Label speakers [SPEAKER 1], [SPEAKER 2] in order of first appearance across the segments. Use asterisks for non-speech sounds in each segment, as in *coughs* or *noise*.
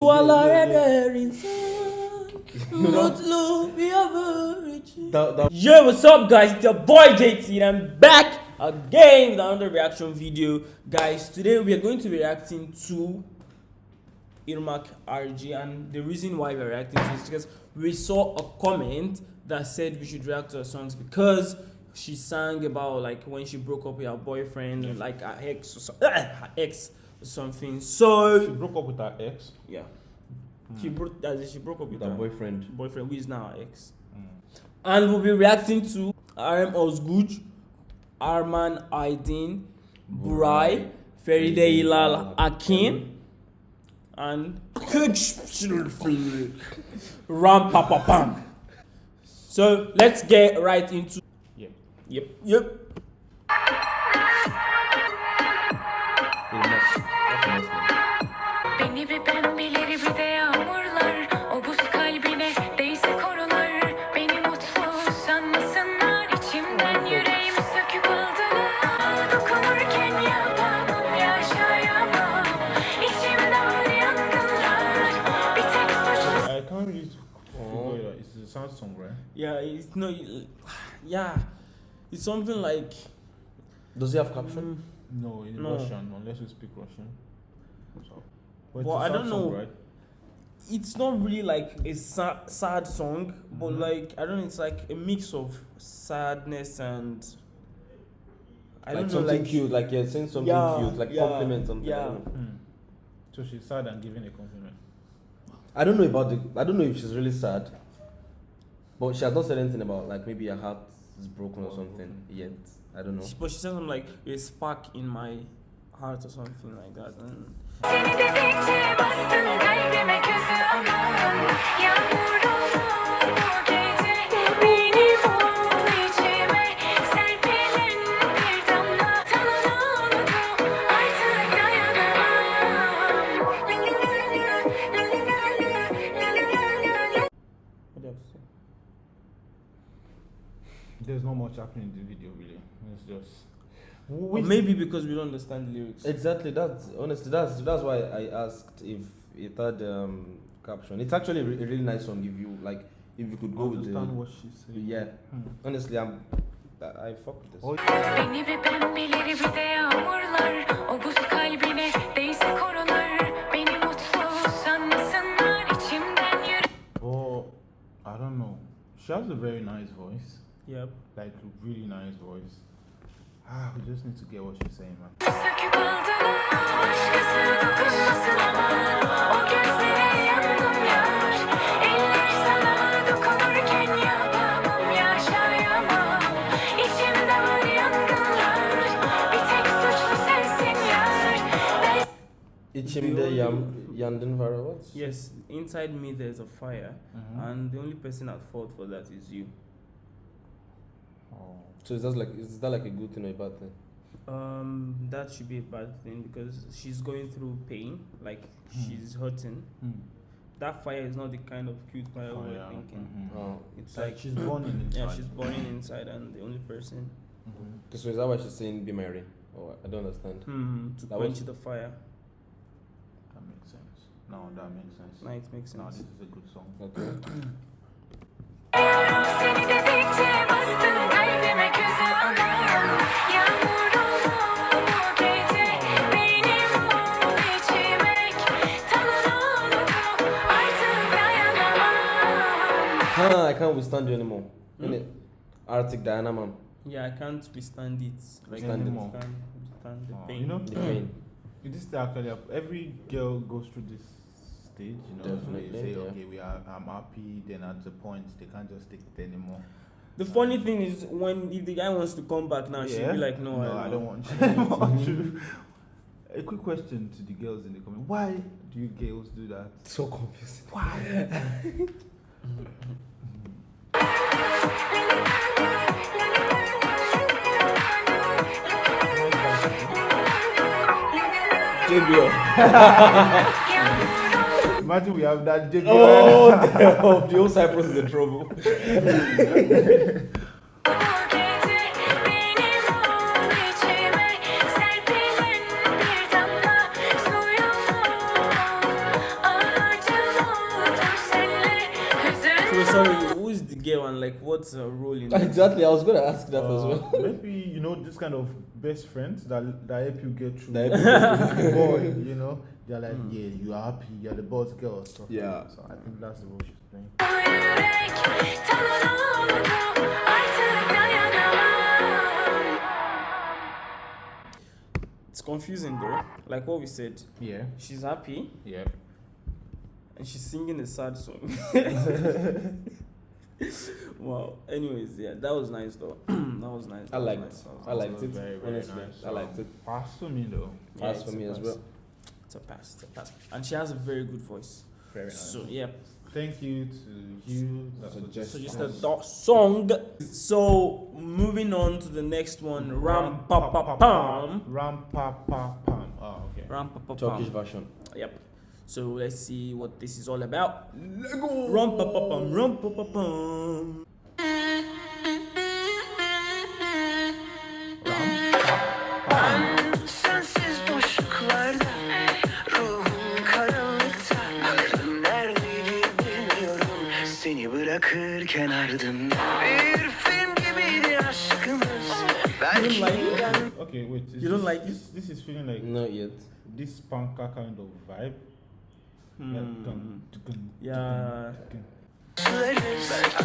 [SPEAKER 1] Yo, what's up guys? It's your boy JT and I'm back again with another reaction video. Guys, today we are going to be reacting to Irmak Arıcı and the reason why we're reacting to is because we saw a comment that said we should react to her songs because she sang about like when she broke up with her boyfriend and like her ex *clears throat* her ex or So
[SPEAKER 2] She broke up with her ex.
[SPEAKER 1] yeah. She broke as she broke up with
[SPEAKER 3] that
[SPEAKER 1] her
[SPEAKER 3] boyfriend.
[SPEAKER 1] boyfriend who is now her ex.
[SPEAKER 2] Mm.
[SPEAKER 1] And we'll be reacting to RM Ozguj, Arman Aydin, Burai, Feride Hilal Akin, and *laughs* Ram Papa Pam. So let's get right into Yep. Yep,
[SPEAKER 3] yep.
[SPEAKER 4] Beni bir pembeleri bir de yağmurlar. O buz kalbine değse korular. Beni mutlu sanmasınlar. İçimden yüreğimi söküp aldılar. Dokunurken yapamam yaşayamam. İçimde var yangınlar. Bir tek suçlu
[SPEAKER 2] I can't it out. It's a sad song, right?
[SPEAKER 1] Yeah, it's no, yeah, it's something like
[SPEAKER 3] Does he have caption?
[SPEAKER 2] No, in
[SPEAKER 1] No.
[SPEAKER 2] Russian, unless you speak Russian. So, but
[SPEAKER 1] Well,
[SPEAKER 2] it's a
[SPEAKER 1] I
[SPEAKER 2] sad
[SPEAKER 1] don't
[SPEAKER 2] song,
[SPEAKER 1] know.
[SPEAKER 2] right?
[SPEAKER 1] it's not really like a sa- sad song, but
[SPEAKER 2] Mhm.
[SPEAKER 1] like I don't know, it's like a mix of sadness and I
[SPEAKER 3] like
[SPEAKER 1] don't know,
[SPEAKER 3] something
[SPEAKER 1] like
[SPEAKER 3] cute, like you're yeah, saying something
[SPEAKER 1] Yeah,
[SPEAKER 3] cute, like
[SPEAKER 1] yeah,
[SPEAKER 3] compliment something. I
[SPEAKER 1] yeah.
[SPEAKER 3] don't know.
[SPEAKER 2] Hmm. So she's sad and giving a compliment.
[SPEAKER 3] I don't know about the. I don't know if she's really sad, but she has not said anything about like maybe her heart is broken or something yet. I don't know.
[SPEAKER 1] But she said something like a spark in my heart or something like that. And
[SPEAKER 2] There's not much happening in the video, really. It's just.
[SPEAKER 1] Or maybe because we don't understand the lyrics.
[SPEAKER 3] Exactly. That's honestly. That's that's why I asked if it had um, caption. It's actually a really nice song. If you like, if you could go with
[SPEAKER 2] understand
[SPEAKER 3] the.
[SPEAKER 2] what she's saying.
[SPEAKER 3] Yeah.
[SPEAKER 2] Hmm.
[SPEAKER 3] Honestly, I'm. I, I fuck with this.
[SPEAKER 2] Oh,
[SPEAKER 4] Beni bir pembeleri bir de yağmurlar O buz kalbine değse korular Beni mutlu sanmasınlar İçimden yürü
[SPEAKER 2] oh, I don't know. She has a very nice voice.
[SPEAKER 1] Yep.
[SPEAKER 2] Like, a really nice voice. Ah, we just need to get what she's saying, man.
[SPEAKER 4] Söküp aldılar Başkası dokunmasın aman O gözlere yandım yar Eller sana dokunurken yapamam Yaşayamam İçimde var yangınlar Bir tek suçlu sensin yar Ben
[SPEAKER 3] İçimde yam, yandın var what?
[SPEAKER 1] Yes, inside me there's a fire,
[SPEAKER 2] Mhm.
[SPEAKER 1] and the only person at fault for that is you.
[SPEAKER 2] Oh.
[SPEAKER 3] So is that like is that like a good thing or a bad thing?
[SPEAKER 1] Um, that should be a bad thing because she's going through pain, like
[SPEAKER 2] Hmm.
[SPEAKER 1] she's hurting.
[SPEAKER 2] Hmm.
[SPEAKER 1] That fire is not the kind of cute fire
[SPEAKER 2] we're
[SPEAKER 1] were
[SPEAKER 2] yeah.
[SPEAKER 1] thinking.
[SPEAKER 2] Mhm.
[SPEAKER 3] Oh.
[SPEAKER 1] It's
[SPEAKER 2] Like
[SPEAKER 1] like
[SPEAKER 2] she's burning *clears throat* inside.
[SPEAKER 1] yeah, she's burning inside, and the only person
[SPEAKER 2] Mhm.
[SPEAKER 3] So is that why she's saying be my rain? Oh, I don't understand.
[SPEAKER 1] hmm, to
[SPEAKER 3] That
[SPEAKER 1] quench
[SPEAKER 3] was-
[SPEAKER 1] the fire.
[SPEAKER 2] That makes sense. No, that makes sense.
[SPEAKER 1] Now it makes
[SPEAKER 2] No,
[SPEAKER 1] sense.
[SPEAKER 2] this is a good song.
[SPEAKER 3] Okay. *coughs*
[SPEAKER 4] Seni dedikçe bastın kalbime közü aman Yağmur olur bu gece Benim ol içime Talan oldu artık dayanamam
[SPEAKER 3] Ha, I can't withstand you anymore.
[SPEAKER 1] Hmm?
[SPEAKER 3] Innit? Artık dayanamam.
[SPEAKER 1] Yeah, I can't withstand it. Like
[SPEAKER 3] Stand
[SPEAKER 1] I
[SPEAKER 3] it.
[SPEAKER 1] can't withstand the
[SPEAKER 2] Oh,
[SPEAKER 1] pain.
[SPEAKER 2] you know,
[SPEAKER 3] The pain.
[SPEAKER 2] this is actually every girl goes through this stage. You know,
[SPEAKER 3] Definitely,
[SPEAKER 2] they say,
[SPEAKER 3] yeah.
[SPEAKER 2] okay, we are, I'm happy. Then at the point, they can't just take it anymore.
[SPEAKER 1] The funny thing is when if the guy wants to come back now, she'll be like, no,
[SPEAKER 2] I,
[SPEAKER 1] I,
[SPEAKER 2] don't want you. I don't want *laughs* you. *laughs* A quick question to the girls in the comment: Why do you girls do that?
[SPEAKER 3] So confusing. Why? *laughs* JBO.
[SPEAKER 2] Imagine we have that JB.
[SPEAKER 3] Oh, no. *laughs* the old Cyprus is in trouble. *laughs*
[SPEAKER 4] so
[SPEAKER 1] sorry is the girl and like what's her role in *laughs* it?
[SPEAKER 3] Exactly, I was gonna ask that as
[SPEAKER 2] Uh,
[SPEAKER 3] well.
[SPEAKER 2] maybe you know this kind of best friends that that help you get through.
[SPEAKER 3] That help you *laughs*
[SPEAKER 2] the boy, you know, they're like, yeah, you are happy, you're the boss girl. Stuff like
[SPEAKER 3] Yeah.
[SPEAKER 2] that. So I think that's the role she's playing.
[SPEAKER 4] Yürek tanrı oldu artık dayanamam
[SPEAKER 1] It's confusing though. Like what we said,
[SPEAKER 2] Yeah,
[SPEAKER 1] she's happy
[SPEAKER 2] yeah.
[SPEAKER 1] and she's singing a sad song. *laughs* *laughs* wow. Anyways, yeah, that was nice though. *clears throat* that was nice.
[SPEAKER 3] I
[SPEAKER 1] that was
[SPEAKER 3] liked,
[SPEAKER 1] nice, that was
[SPEAKER 3] I
[SPEAKER 1] nice.
[SPEAKER 3] liked it.
[SPEAKER 2] Very, very
[SPEAKER 3] honestly,
[SPEAKER 2] nice.
[SPEAKER 3] I liked it.
[SPEAKER 2] Pass to me though.
[SPEAKER 1] Yeah,
[SPEAKER 3] As
[SPEAKER 1] it's
[SPEAKER 3] for
[SPEAKER 1] a
[SPEAKER 3] me as well.
[SPEAKER 1] It's a pass. It's a pass. And she has a very good voice.
[SPEAKER 2] Very nice.
[SPEAKER 1] So yeah.
[SPEAKER 2] Thank you to you.
[SPEAKER 3] That's
[SPEAKER 2] for
[SPEAKER 3] a
[SPEAKER 1] So just a song. So moving on to the next one, Ram pa pa pam.
[SPEAKER 2] Ram pa pa pam. Oh, okay.
[SPEAKER 1] Ram pa pa Pam.
[SPEAKER 3] Turkish version.
[SPEAKER 1] Yep. So let's see what this is all about. Ram pa pa pam. Ram pa pa
[SPEAKER 5] bilmiyorum Seni bırakırken ardımda Bir film gibiydi aşkımız Belki
[SPEAKER 1] like it?
[SPEAKER 2] Okay, wait.
[SPEAKER 1] You don't
[SPEAKER 2] this-
[SPEAKER 1] like
[SPEAKER 2] this? This is feeling like
[SPEAKER 3] Not yet.
[SPEAKER 2] this punka kind of vibe.
[SPEAKER 1] Hmm.
[SPEAKER 2] Like, dun, dun,
[SPEAKER 1] Yeah.
[SPEAKER 2] dun.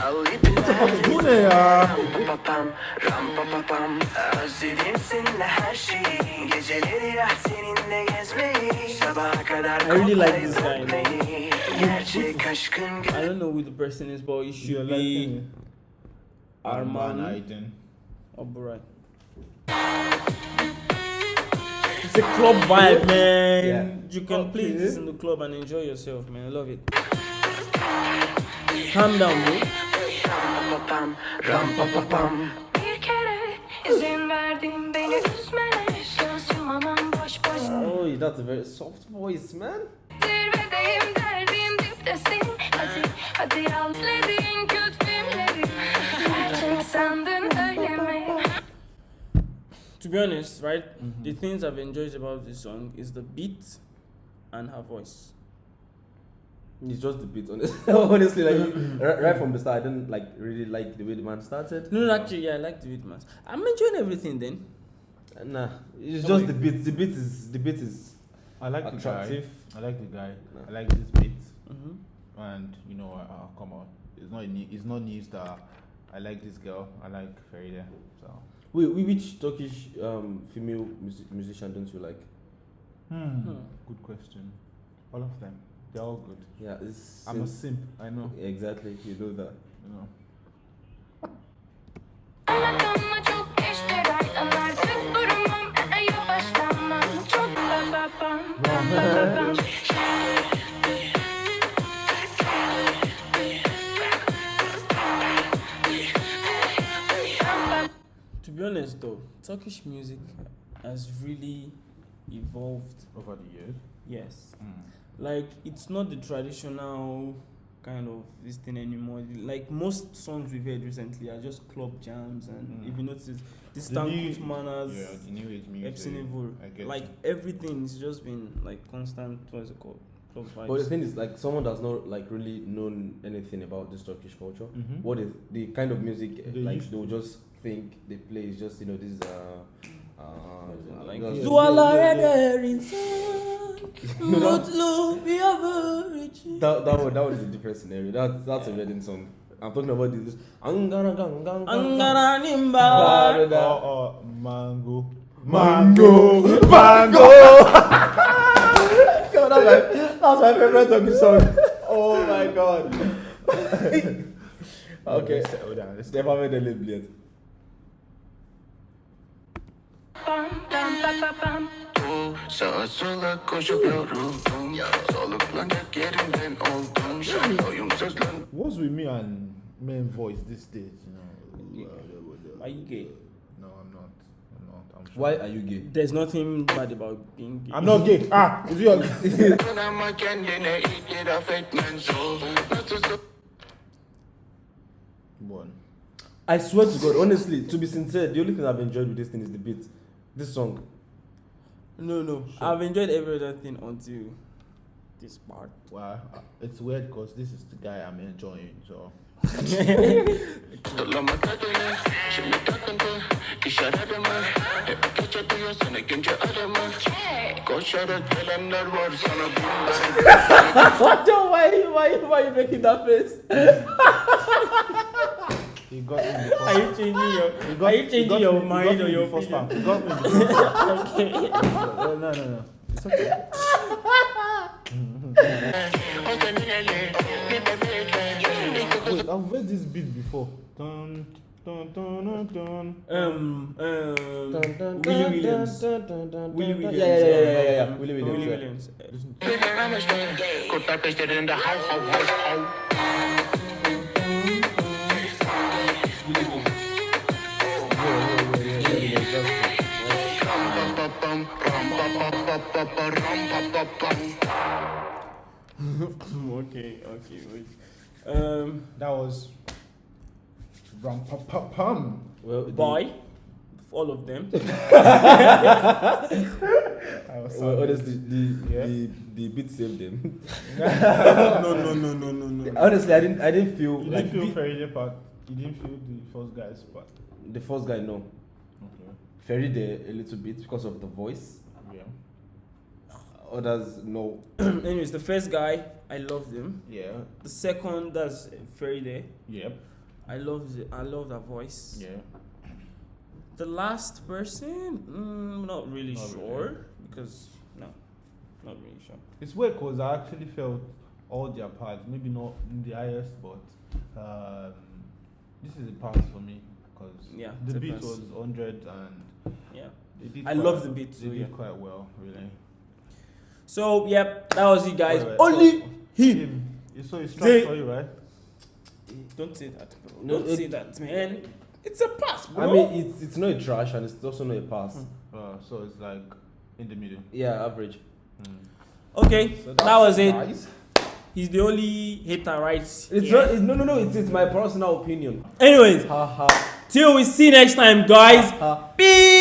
[SPEAKER 5] Al ipler
[SPEAKER 2] Bu ne ya?
[SPEAKER 5] Papam, ram papapam Özledim seninle her şeyi Geceleri ah seninle gezmeyi Sabaha kadar
[SPEAKER 1] I really like this guy,
[SPEAKER 5] koklayıp öpmeyi. Gerçek aşkın
[SPEAKER 1] I don't know who the person is, but it
[SPEAKER 2] You
[SPEAKER 1] should
[SPEAKER 2] like
[SPEAKER 1] be
[SPEAKER 2] it?
[SPEAKER 1] Arman
[SPEAKER 2] Aydın.
[SPEAKER 1] Oburay. It's a club vibe, man.
[SPEAKER 3] Yeah.
[SPEAKER 1] You can play
[SPEAKER 2] Okay.
[SPEAKER 1] this in the club and enjoy yourself, man. I love it. Calm down, bro.
[SPEAKER 5] Papam, ram papapam
[SPEAKER 4] Bir kere izin verdim beni üzmene Göz yumamam boş boş
[SPEAKER 3] Oh, that's a very soft voice, man.
[SPEAKER 4] Hadi al izlediğin kötü filmleri Gerçek sandın öyle?
[SPEAKER 1] To be honest, right, the things I've enjoyed about this song is the beat and her voice.
[SPEAKER 3] It's just the beat, honestly. *laughs* honestly, like right, right from the start, I didn't like really like the way the man started.
[SPEAKER 1] No, no, actually, yeah, I like the beat, man. I'm enjoying everything then.
[SPEAKER 3] Uh, Nah, it's
[SPEAKER 2] So
[SPEAKER 3] just
[SPEAKER 2] wait.
[SPEAKER 3] the beat. The beat is the beat is
[SPEAKER 2] I like
[SPEAKER 3] Attractive.
[SPEAKER 2] the guy. I like the guy.
[SPEAKER 3] No.
[SPEAKER 2] I like this beat.
[SPEAKER 1] Mm-hmm.
[SPEAKER 2] And you know, uh, come on, it's not new, it's not news that I like this girl. I like Feride. So,
[SPEAKER 3] wait, wait, which Turkish um female music, musician don't you like?
[SPEAKER 1] Hmm.
[SPEAKER 2] good question. All of them, they're all good.
[SPEAKER 3] Yeah, it's
[SPEAKER 2] I'm a simp. I know.
[SPEAKER 3] exactly you know that.
[SPEAKER 2] You know.
[SPEAKER 1] Turkish music has really evolved.
[SPEAKER 2] Over the years.
[SPEAKER 1] Yes.
[SPEAKER 2] Mm.
[SPEAKER 1] like it's not the traditional kind of this thing anymore. Like most songs we've heard recently are just club jams, and
[SPEAKER 2] Mm.
[SPEAKER 1] if you notice, this
[SPEAKER 2] The new-
[SPEAKER 1] Tankut manners,
[SPEAKER 2] Yeah, the new age music.
[SPEAKER 1] Epson Evil,
[SPEAKER 2] I get
[SPEAKER 1] like
[SPEAKER 2] you.
[SPEAKER 1] everything's just been like constant. What's it called? Club vibes.
[SPEAKER 3] But the thing is, like someone does not like really known anything about this Turkish culture.
[SPEAKER 2] Mhm.
[SPEAKER 3] What is the kind of music
[SPEAKER 2] They
[SPEAKER 3] like they will just think they play is just you know this is uh uh
[SPEAKER 1] like
[SPEAKER 3] just-
[SPEAKER 1] Dualar eder insan, mutlu bir ömür için.
[SPEAKER 3] that that one that one is a different scenario. That's that's a wedding song. I'm talking about this. Angara gang gang gang.
[SPEAKER 1] Angara nimba.
[SPEAKER 2] Oh, oh, mango.
[SPEAKER 3] Mango, mango. *laughs* God, that's my that's my favorite Turkish song. Oh my god. *laughs* okay.
[SPEAKER 2] Let's settle down. Let's
[SPEAKER 3] Step over the
[SPEAKER 5] Sağa sola koşup yoruldum Soluklanacak yerinden oldum Şarkıyım sözlen
[SPEAKER 2] What's with me and men voice these days? You know.
[SPEAKER 1] Are you gay?
[SPEAKER 2] No, I'm not. I'm not. I'm sure.
[SPEAKER 3] Why are you gay?
[SPEAKER 1] There's nothing bad about being gay.
[SPEAKER 2] I'm not gay. Ah, is your *laughs*
[SPEAKER 5] Ama kendine itiraf etmen zor Nasıl
[SPEAKER 2] one?
[SPEAKER 3] I swear to God, honestly, to be sincere, the only thing I've enjoyed with this thing is the beat. This song.
[SPEAKER 1] No, no. I've enjoyed every other thing until this part.
[SPEAKER 2] Wow, uh, it's weird because this is the guy I'm enjoying. So
[SPEAKER 5] Lama kadını Şimdi takıntı İş aradı mı Hep gece duyuyorsun ikinci adımı Koşarak gelenler var sana bunlar
[SPEAKER 3] What the why why why you making that face? *laughs*
[SPEAKER 2] he got me the
[SPEAKER 1] Are
[SPEAKER 2] first
[SPEAKER 1] you changing your?
[SPEAKER 2] he got,
[SPEAKER 1] Are you
[SPEAKER 2] he
[SPEAKER 1] changing
[SPEAKER 2] got
[SPEAKER 1] your
[SPEAKER 2] me, he
[SPEAKER 1] mind
[SPEAKER 2] got
[SPEAKER 1] or your
[SPEAKER 2] first
[SPEAKER 1] opinion?
[SPEAKER 2] time. He got me the first time.
[SPEAKER 1] okay.
[SPEAKER 2] no, no, no, no. It's okay. Wait, I've heard this beat before. Dun, dun, dun, dun, dun.
[SPEAKER 1] Um, um,
[SPEAKER 3] Dun, dun,
[SPEAKER 1] Willie Williams. Willie Williams.
[SPEAKER 3] Yeah, yeah, yeah, yeah, yeah,
[SPEAKER 1] um,
[SPEAKER 3] Willie Williams.
[SPEAKER 1] Willie. Williams. *laughs* okay, okay, wait. Um,
[SPEAKER 2] That was rum pa pa pum.
[SPEAKER 3] Well, the-
[SPEAKER 1] boy, all of them. *laughs*
[SPEAKER 2] I was
[SPEAKER 3] Well,
[SPEAKER 2] sorry.
[SPEAKER 3] honestly, the,
[SPEAKER 2] Yeah.
[SPEAKER 3] the the beat saved them. *laughs*
[SPEAKER 1] no, no, no, no, no, no.
[SPEAKER 3] honestly, I didn't I didn't feel
[SPEAKER 2] You
[SPEAKER 3] like
[SPEAKER 2] didn't feel
[SPEAKER 3] beat-
[SPEAKER 2] Faraday part. You didn't feel the first guy's part.
[SPEAKER 3] the first guy. No,
[SPEAKER 2] Okay.
[SPEAKER 3] Ferry there a little bit because of the voice.
[SPEAKER 2] Yeah.
[SPEAKER 3] Others no. *clears throat*
[SPEAKER 1] Anyways, the first guy, I loved him.
[SPEAKER 2] Yeah.
[SPEAKER 1] The second, that's Faraday.
[SPEAKER 2] Yep.
[SPEAKER 1] I love the, I love that voice.
[SPEAKER 2] Yeah.
[SPEAKER 1] The last person, mm, not really
[SPEAKER 2] Not
[SPEAKER 1] sure
[SPEAKER 2] really.
[SPEAKER 1] because no, not really sure.
[SPEAKER 2] It's weird because I actually felt all their parts, maybe not in the highest, but um, this is a pass for me because
[SPEAKER 1] Yeah,
[SPEAKER 2] the beat was 100 and
[SPEAKER 1] Yeah.
[SPEAKER 2] they did
[SPEAKER 1] I love the beat
[SPEAKER 2] They
[SPEAKER 1] too,
[SPEAKER 2] did
[SPEAKER 1] yeah.
[SPEAKER 2] quite well, really.
[SPEAKER 1] So yep, that was it, guys.
[SPEAKER 2] Wait, wait,
[SPEAKER 1] Only
[SPEAKER 2] so-
[SPEAKER 1] him.
[SPEAKER 2] You saw his
[SPEAKER 1] They-
[SPEAKER 2] track for you, right?
[SPEAKER 1] Don't say that, bro.
[SPEAKER 3] No,
[SPEAKER 1] Don't
[SPEAKER 3] it-
[SPEAKER 1] say that, man. It's a pass, bro.
[SPEAKER 3] I mean, it's it's not a trash and it's also not a pass.
[SPEAKER 2] Uh, so it's like in the middle.
[SPEAKER 3] Yeah, average.
[SPEAKER 1] okay,
[SPEAKER 3] So
[SPEAKER 1] that was it.
[SPEAKER 3] nice.
[SPEAKER 1] He's the only hater, right?
[SPEAKER 3] It's
[SPEAKER 1] here.
[SPEAKER 3] not. It's, no, no, no. It's, it's my personal opinion.
[SPEAKER 1] Anyways,
[SPEAKER 3] Ha ha
[SPEAKER 1] till we see next time, guys. Peace.